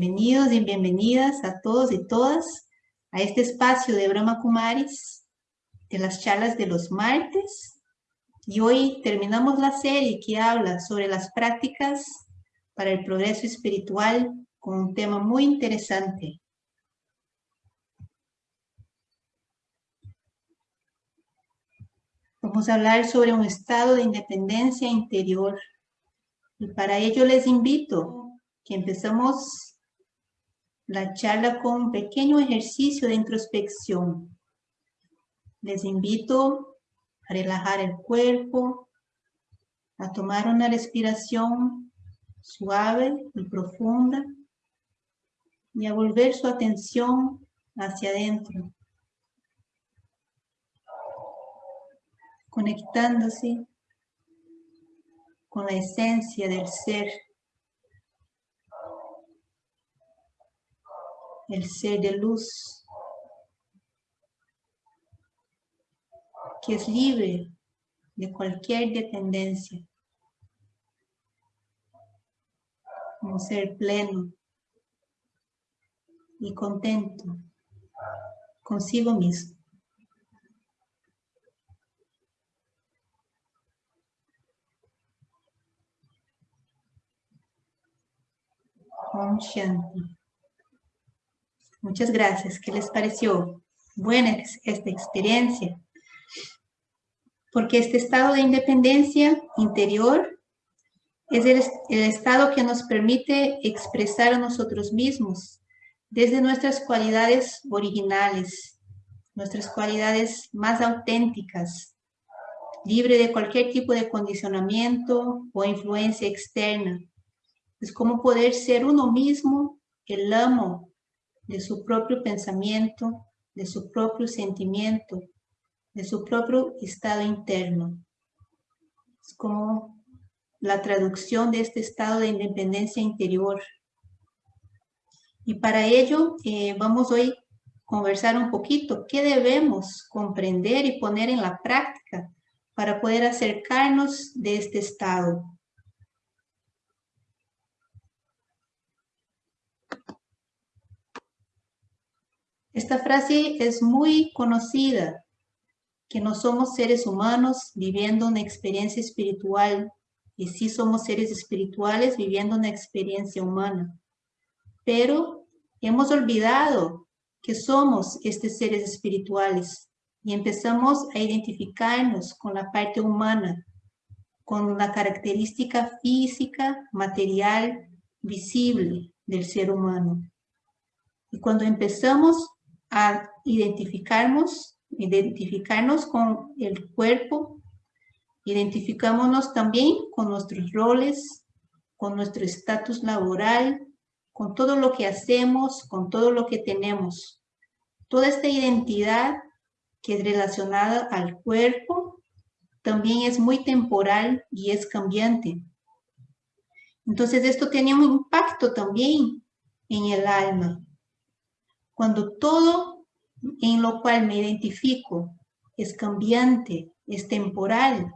Bienvenidos y bienvenidas a todos y todas a este espacio de Brahma Kumaris, de las charlas de los martes. Y hoy terminamos la serie que habla sobre las prácticas para el progreso espiritual con un tema muy interesante. Vamos a hablar sobre un estado de independencia interior. Y para ello les invito que empezamos la charla con un pequeño ejercicio de introspección. Les invito a relajar el cuerpo, a tomar una respiración suave y profunda y a volver su atención hacia adentro, conectándose con la esencia del ser el ser de luz, que es libre de cualquier dependencia, un ser pleno y contento consigo mismo. Muchas gracias. ¿Qué les pareció? Buena esta experiencia. Porque este estado de independencia interior es el, estado que nos permite expresar a nosotros mismos desde nuestras cualidades originales, nuestras cualidades más auténticas, libre de cualquier tipo de condicionamiento o influencia externa. Es como poder ser uno mismo, el amo de su propio pensamiento, de su propio sentimiento, de su propio estado interno. Es como la traducción de este estado de independencia interior. Y para ello eh, vamos hoy a conversar un poquito qué debemos comprender y poner en la práctica para poder acercarnos de este estado. Esta frase es muy conocida, que no somos seres humanos viviendo una experiencia espiritual, y sí somos seres espirituales viviendo una experiencia humana. Pero hemos olvidado que somos estos seres espirituales y empezamos a identificarnos con la parte humana, con la característica física, material, visible del ser humano. Y cuando empezamos a identificarnos, identificarnos con el cuerpo, identificámonos también con nuestros roles, con nuestro estatus laboral, con todo lo que hacemos, con todo lo que tenemos. Toda esta identidad que es relacionada al cuerpo también es muy temporal y es cambiante. Entonces esto tiene un impacto también en el alma. Cuando todo en lo cual me identifico es cambiante, es temporal,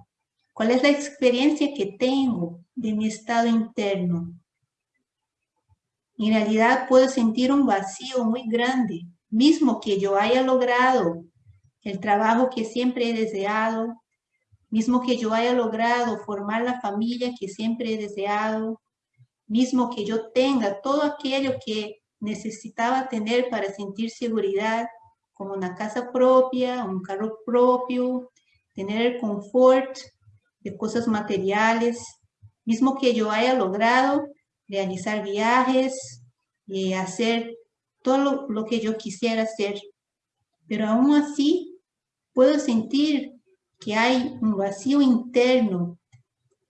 ¿cuál es la experiencia que tengo de mi estado interno? En realidad puedo sentir un vacío muy grande, mismo que yo haya logrado el trabajo que siempre he deseado, mismo que yo haya logrado formar la familia que siempre he deseado, mismo que yo tenga todo aquello que necesitaba tener para sentir seguridad, como una casa propia, un carro propio, tener el confort de cosas materiales, mismo que yo haya logrado realizar viajes y hacer todo lo, lo que yo quisiera hacer. Pero aún así puedo sentir que hay un vacío interno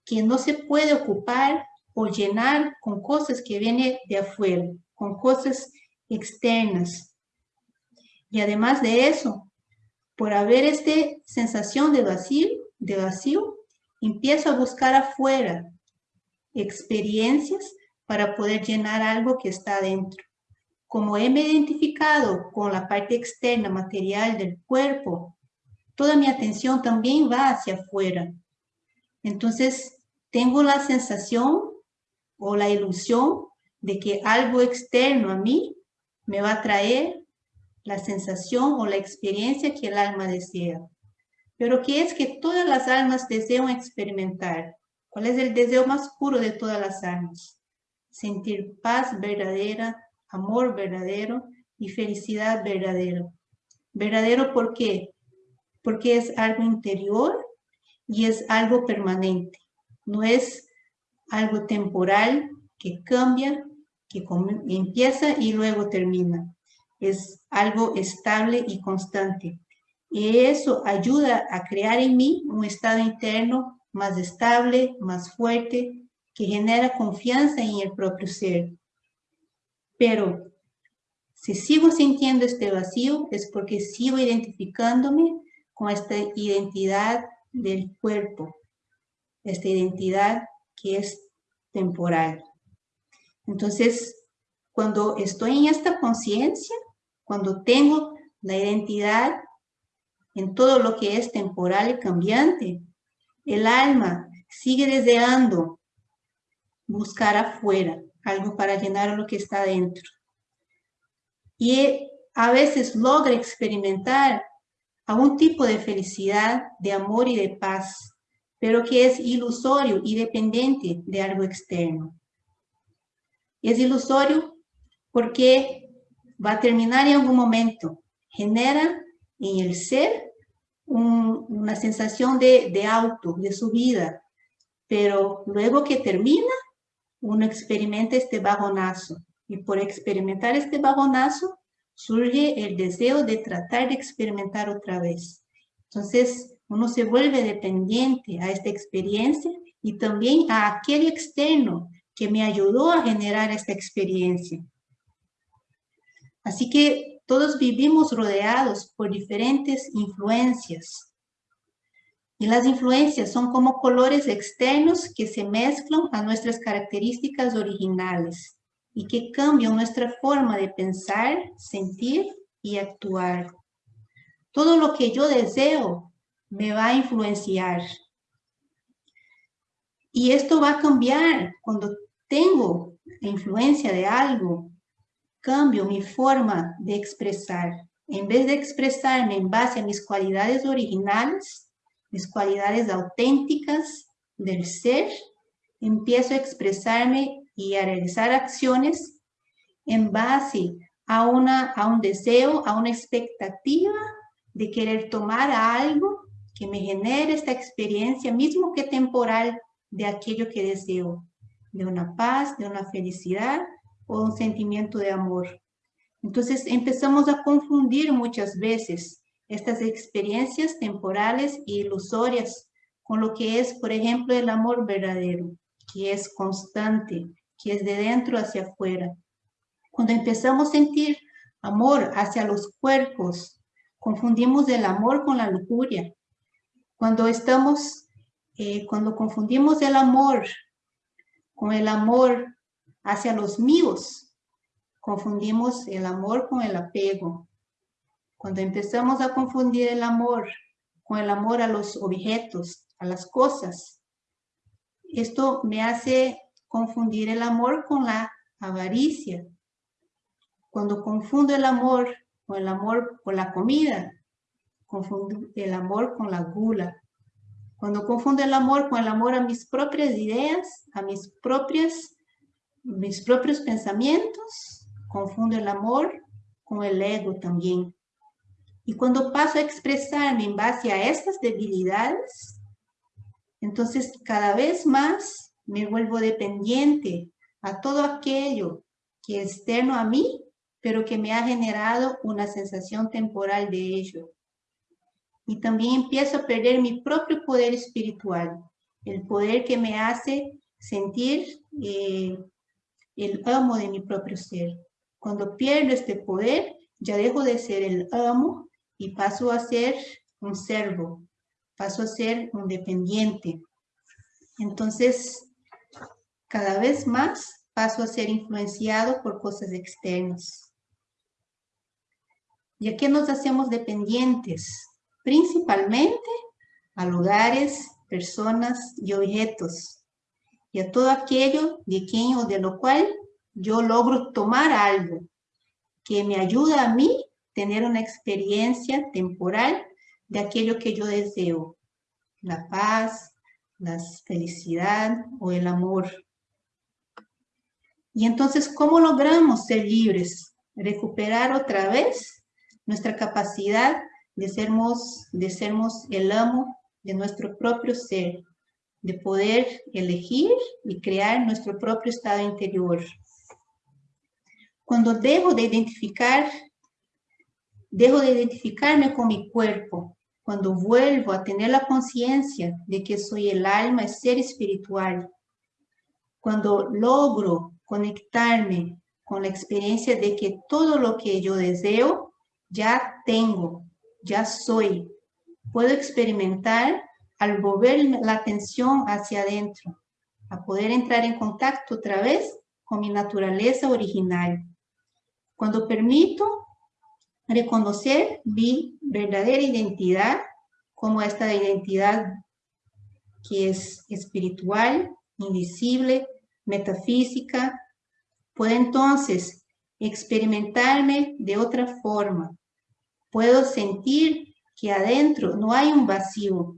que no se puede ocupar o llenar con cosas que vienen de afuera con cosas externas. Y además de eso, por haber esta sensación de vacío, de vacío, empiezo a buscar afuera experiencias para poder llenar algo que está adentro. Como he identificado con la parte externa material del cuerpo, toda mi atención también va hacia afuera. Entonces, tengo la sensación o la ilusión de que algo externo a mí me va a traer la sensación o la experiencia que el alma desea. Pero ¿qué es que todas las almas desean experimentar? ¿Cuál es el deseo más puro de todas las almas? Sentir paz verdadera, amor verdadero y felicidad verdadera. Verdadero ¿por qué? Porque es algo interior y es algo permanente. No es algo temporal que cambia, que empieza y luego termina. Es algo estable y constante. Y eso ayuda a crear en mí un estado interno más estable, más fuerte, que genera confianza en el propio ser. Pero si sigo sintiendo este vacío es porque sigo identificándome con esta identidad del cuerpo, esta identidad que es temporal. Entonces, cuando estoy en esta conciencia, cuando tengo la identidad en todo lo que es temporal y cambiante, el alma sigue deseando buscar afuera algo para llenar lo que está dentro. Y a veces logra experimentar algún tipo de felicidad, de amor y de paz, pero que es ilusorio y dependiente de algo externo. Es ilusorio porque va a terminar en algún momento, genera en el ser una sensación de, de auto, de subida, pero luego que termina, uno experimenta este bajonazo. Y por experimentar este bajonazo, surge el deseo de tratar de experimentar otra vez. Entonces, uno se vuelve dependiente a esta experiencia y también a aquel externo que me ayudó a generar esta experiencia. Así que todos vivimos rodeados por diferentes influencias. Y las influencias son como colores externos que se mezclan a nuestras características originales y que cambian nuestra forma de pensar, sentir y actuar. Todo lo que yo deseo me va a influenciar. Y esto va a cambiar cuando tengo influencia de algo cambio mi forma de expresar. En vez de expresarme en base a mis cualidades originales, mis cualidades auténticas del ser, empiezo a expresarme y a realizar acciones en base a, una, a un deseo, a una expectativa de querer tomar algo que me genere esta experiencia, mismo que temporal, de aquello que deseo, de una paz, de una felicidad o un sentimiento de amor. Entonces empezamos a confundir muchas veces estas experiencias temporales e ilusorias con lo que es, por ejemplo, el amor verdadero, que es constante, que es de dentro hacia afuera. Cuando empezamos a sentir amor hacia los cuerpos, confundimos el amor con la lujuria. Cuando estamos, eh, cuando confundimos el amor con el amor hacia los míos. Confundimos el amor con el apego. Cuando empezamos a confundir el amor con el amor a los objetos, a las cosas, esto me hace confundir el amor con la avaricia. Cuando confundo el amor con el amor por la comida, confundo el amor con la gula. Cuando confundo el amor con el amor a mis propias ideas, a mis propias mis propios pensamientos, confundo el amor con el ego también. Y cuando paso a expresarme en base a estas debilidades, entonces cada vez más me vuelvo dependiente a todo aquello que es externo a mí, pero que me ha generado una sensación temporal de ello. Y también empiezo a perder mi propio poder espiritual, el poder que me hace sentir eh, el amo de mi propio ser. Cuando pierdo este poder, ya dejo de ser el amo y paso a ser un servo, paso a ser un dependiente. Entonces, cada vez más paso a ser influenciado por cosas externas. ¿Y a qué nos hacemos dependientes? Principalmente a lugares, personas y objetos y a todo aquello de quien o de lo cual yo logro tomar algo que me ayuda a mí tener una experiencia temporal de aquello que yo deseo, la paz, la felicidad o el amor. Y entonces, ¿cómo logramos ser libres? Recuperar otra vez nuestra capacidad de sermos, de sermos el amo de nuestro propio ser, de poder elegir y crear nuestro propio estado interior. Cuando dejo de identificar, dejo de identificarme con mi cuerpo, cuando vuelvo a tener la conciencia de que soy el alma, el ser espiritual, cuando logro conectarme con la experiencia de que todo lo que yo deseo, ya tengo, ya soy. Puedo experimentar al volver la atención hacia adentro, a poder entrar en contacto otra vez con mi naturaleza original. Cuando permito reconocer mi verdadera identidad como esta identidad que es espiritual, invisible, metafísica, puedo entonces experimentarme de otra forma. Puedo sentir que adentro no hay un vacío,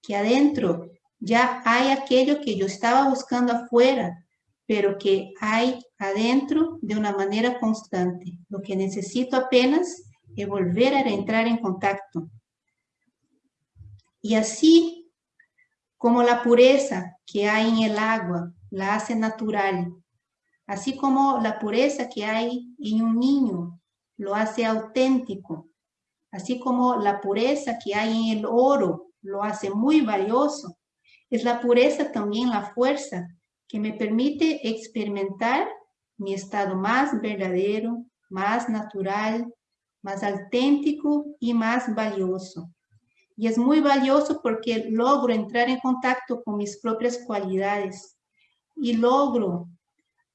que adentro ya hay aquello que yo estaba buscando afuera, pero que hay adentro de una manera constante. Lo que necesito apenas es volver a entrar en contacto. Y así como la pureza que hay en el agua la hace natural, así como la pureza que hay en un niño lo hace auténtico, así como la pureza que hay en el oro lo hace muy valioso, es la pureza también la fuerza que me permite experimentar mi estado más verdadero, más natural, más auténtico y más valioso. Y es muy valioso porque logro entrar en contacto con mis propias cualidades y logro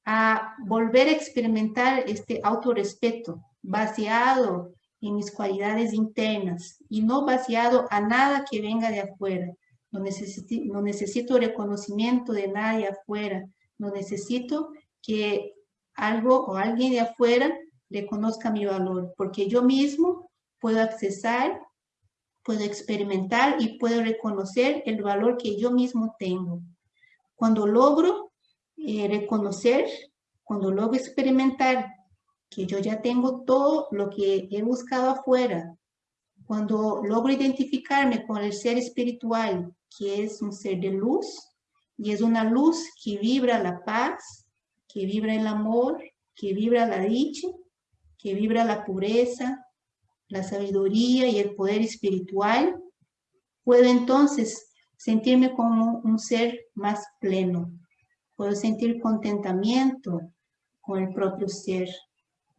a volver a experimentar este autorrespeto baseado en mis cualidades internas y no vaciado a nada que venga de afuera. No necesito, no necesito reconocimiento de nadie afuera. No necesito que algo o alguien de afuera reconozca mi valor, porque yo mismo puedo accesar, puedo experimentar y puedo reconocer el valor que yo mismo tengo. Cuando logro eh, reconocer, cuando logro experimentar que yo ya tengo todo lo que he buscado afuera, cuando logro identificarme con el ser espiritual, que es un ser de luz, y es una luz que vibra la paz, que vibra el amor, que vibra la dicha, que vibra la pureza, la sabiduría y el poder espiritual, puedo entonces sentirme como un ser más pleno. Puedo sentir contentamiento con el propio ser.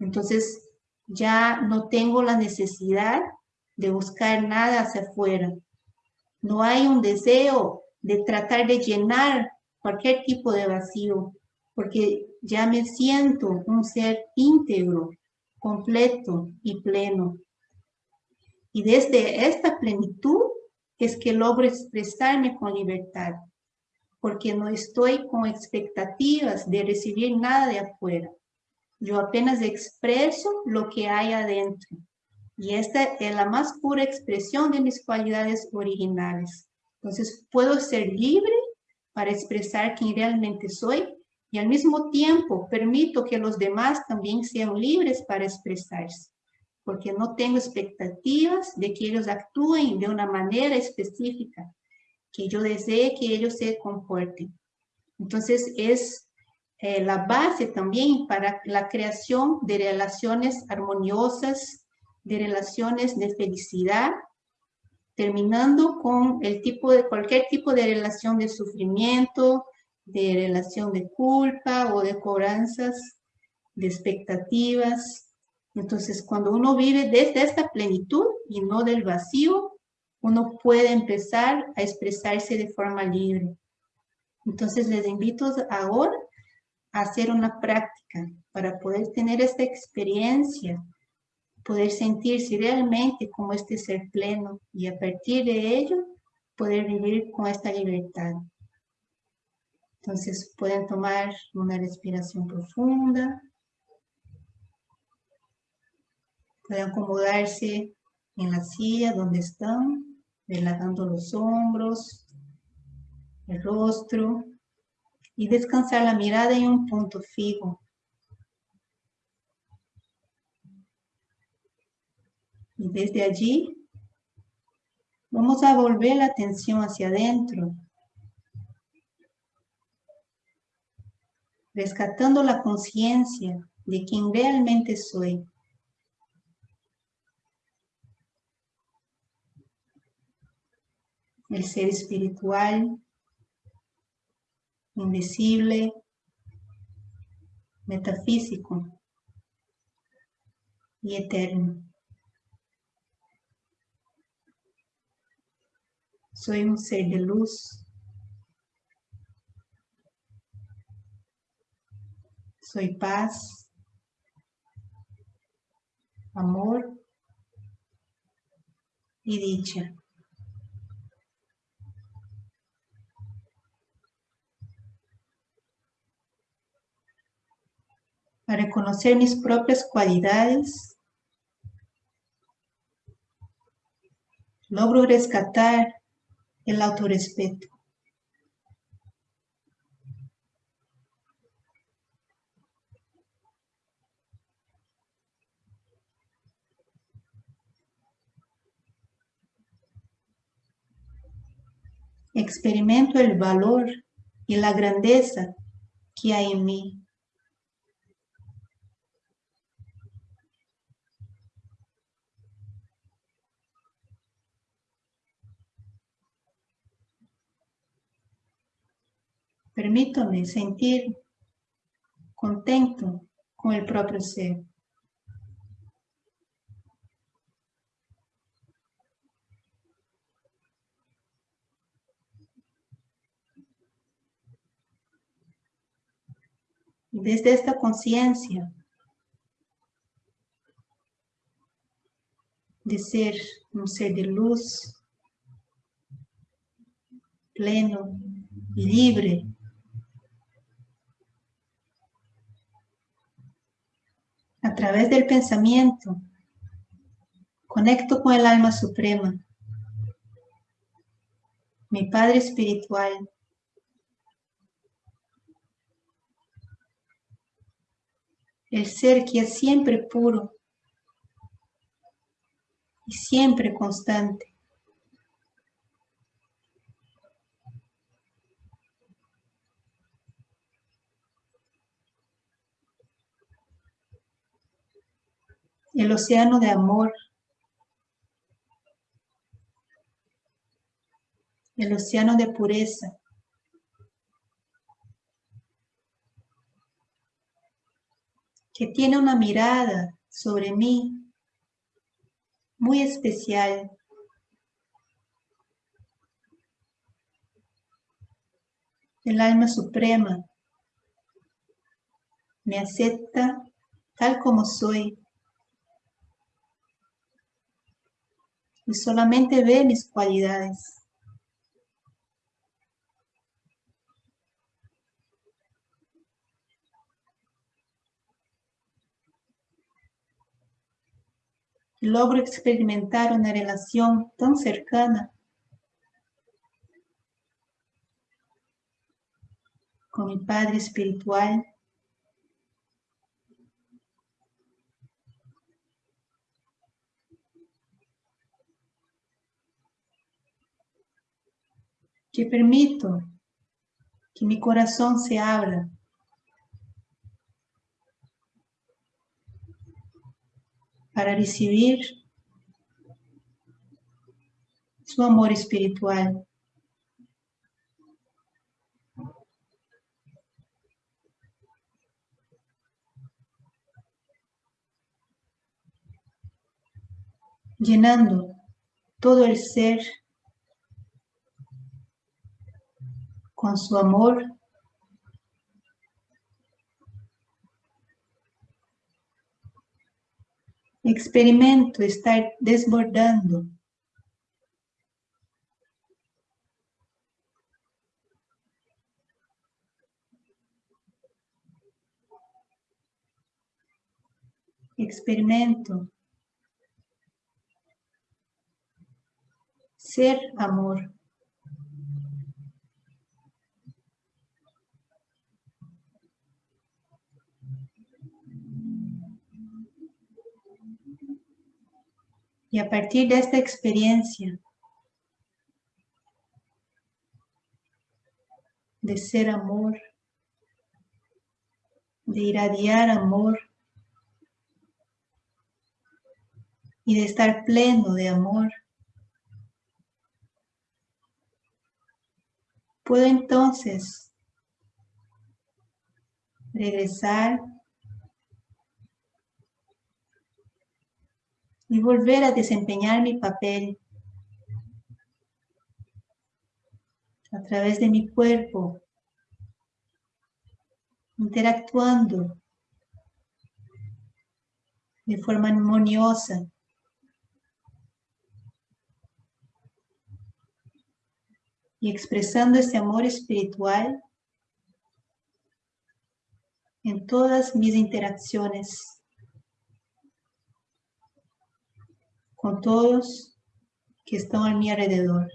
Entonces ya no tengo la necesidad de buscar nada hacia afuera. No hay un deseo de tratar de llenar cualquier tipo de vacío, porque ya me siento un ser íntegro, completo y pleno. Y desde esta plenitud es que logro expresarme con libertad, porque no estoy con expectativas de recibir nada de afuera. Yo apenas expreso lo que hay adentro. Y esta es la más pura expresión de mis cualidades originales. Entonces, puedo ser libre para expresar quién realmente soy y al mismo tiempo permito que los demás también sean libres para expresarse, porque no tengo expectativas de que ellos actúen de una manera específica, que yo desee que ellos se comporten. Entonces, es eh, la base también para la creación de relaciones armoniosas, de relaciones de felicidad, terminando con el tipo de, cualquier tipo de relación de sufrimiento, de relación de culpa o de cobranzas, de expectativas. Entonces, cuando uno vive desde esta plenitud y no del vacío, uno puede empezar a expresarse de forma libre. Entonces, les invito ahora hacer una práctica para poder tener esta experiencia, poder sentirse realmente como este ser pleno y a partir de ello poder vivir con esta libertad. Entonces pueden tomar una respiración profunda. Pueden acomodarse en la silla donde están, relajando los hombros, el rostro y descansar la mirada en un punto fijo. Y desde allí vamos a volver la atención hacia adentro, rescatando la conciencia de quien realmente soy. El ser espiritual, invisible, metafísico y eterno. Soy un ser de luz. Soy paz, amor y dicha. A reconocer mis propias cualidades, logro rescatar el autorrespeto. Experimento el valor y la grandeza que hay en mí. Permítame sentir contento con el propio ser. desde esta conciencia de ser un ser de luz, pleno libre, a través del pensamiento, conecto con el alma suprema, mi Padre Espiritual. El ser que es siempre puro y siempre constante. El océano de amor, el océano de pureza. que tiene una mirada sobre mí muy especial. El alma suprema me acepta tal como soy. Y solamente ve mis cualidades. logro experimentar una relación tan cercana con mi Padre Espiritual que permito que mi corazón se abra para recibir su amor espiritual. llenando todo el ser com seu amor. Experimento estar desbordando. Experimento ser amor. Y a partir de esta experiencia de ser amor, de irradiar amor y de estar pleno de amor, puedo entonces regresar y volver a desempeñar mi papel a través de mi cuerpo, interactuando de forma armoniosa. Y expresando ese amor espiritual en todas mis interacciones con todos que están a mi alrededor.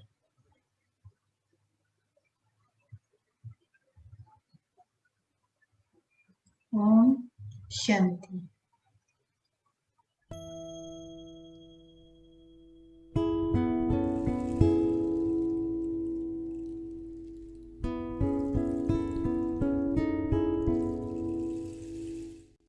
Om Shanti.